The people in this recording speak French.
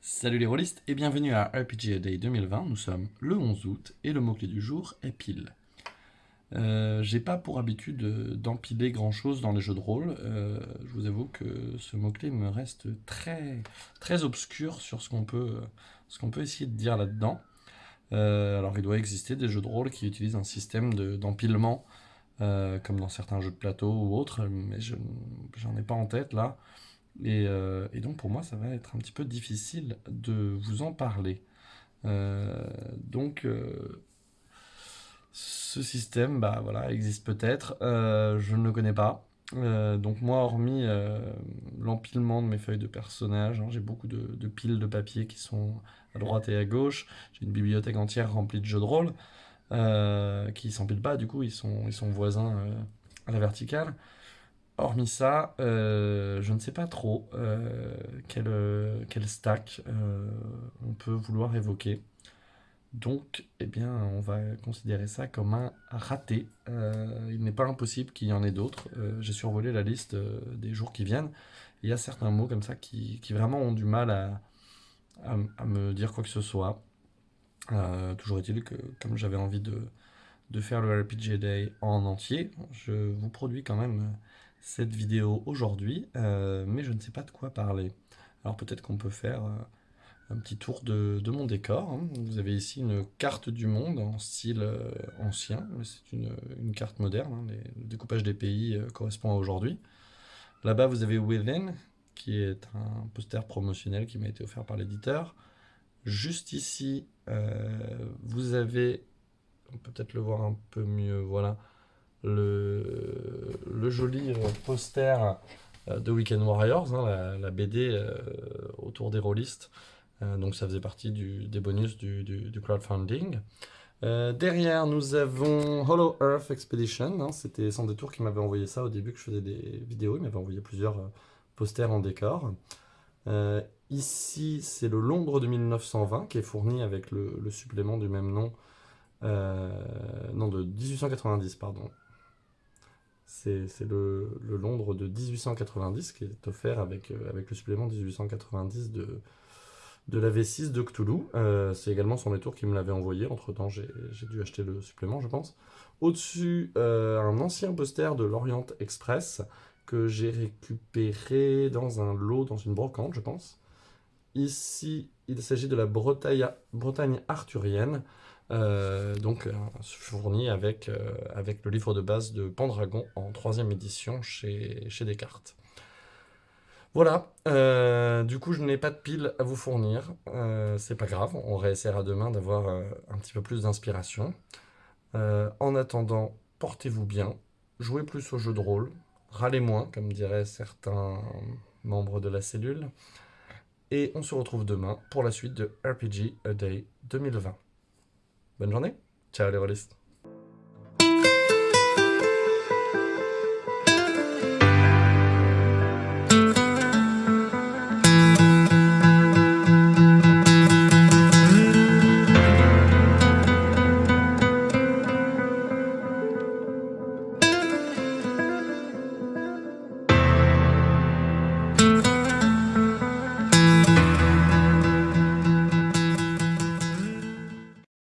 Salut les rôlistes et bienvenue à RPG Day 2020. Nous sommes le 11 août et le mot-clé du jour est pile. Euh, J'ai pas pour habitude d'empiler grand chose dans les jeux de rôle. Euh, je vous avoue que ce mot-clé me reste très, très obscur sur ce qu'on peut, essayer de dire là-dedans. Euh, alors il doit exister des jeux de rôle qui utilisent un système de- d'empilement, comme dans certains jeux de plateau ou autres, mais je j'en ai pas en tête là. Et, euh, et donc pour moi, ça va être un petit peu difficile de vous en parler. Euh, donc euh, ce système, bah voilà, existe peut-être. Je ne le connais pas. Donc moi, hormis l'empilement de mes feuilles de personnages, hein, j'ai beaucoup de, piles de papier qui sont à droite et à gauche. J'ai une bibliothèque entière remplie de jeux de rôle qui s'empilent pas. Du coup, ils sont, ils sont voisins à la verticale. Hormis ça, euh, je ne sais pas trop euh, quel, euh, quel stack on peut vouloir évoquer. Donc, eh bien, on va considérer ça comme un raté. Il n'est pas impossible qu'il y en ait d'autres. J'ai survolé la liste des jours qui viennent. Il y a certains mots comme ça qui, vraiment ont du mal à, me dire quoi que ce soit. Toujours est-il que, comme j'avais envie de, de faire le RPG Day en entier, je vous produis quand même cette vidéo aujourd'hui, euh, mais je ne sais pas de quoi parler. Alors peut-être qu'on peut faire euh, un petit tour de, de mon décor. hein. Vous avez ici une carte du monde en style euh, ancien, mais c'est une, une carte moderne. hein. Le découpage des pays correspond à aujourd'hui. Là-bas, vous avez Within, qui est un poster promotionnel qui m'a été offert par l'éditeur. Juste ici, vous avez, on peut peut-être le voir un peu mieux, voilà, le, le joli euh, poster euh, de Weekend Warriors, hein, la, BD euh, autour des rôlistes. Donc ça faisait partie du- des bonus du, du- crowdfunding. Derrière, nous avons Hollow Earth Expedition. hein, C'était sans détour qui m'avait envoyé ça au début que je faisais des vidéos. Il m'avait envoyé plusieurs posters en décor. Ici, c'est le Londres de 1920 qui est fourni avec le, le supplément du même nom. Non, de 1890, pardon. C'est le, le Londres de 1890 qui est offert avec, euh, avec le supplément 1890 de, de la V6 de Cthulhu. Euh, c'est également son détour qui me l'avait envoyé. Entre-temps, j'ai dû acheter le supplément, je pense. Au-dessus, euh, un ancien poster de l'Orient Express que j'ai récupéré dans un lot, dans une brocante, je pense. Ici, il s'agit de la Bretagne, Bretagne arthurienne, euh, donc euh, fourni avec, euh, avec le livre de base de Pendragon en troisième édition chez, chez Descartes. Voilà, du coup je n'ai pas de pile à vous fournir, c'est pas grave, on réessayera demain d'avoir un petit peu plus d'inspiration. En attendant, portez-vous bien, jouez plus au jeu de rôle, râlez moins, comme diraient certains membres de la cellule, et on se retrouve demain pour la suite de RPG A Day 2020. Bonne journée, ciao les rôlistes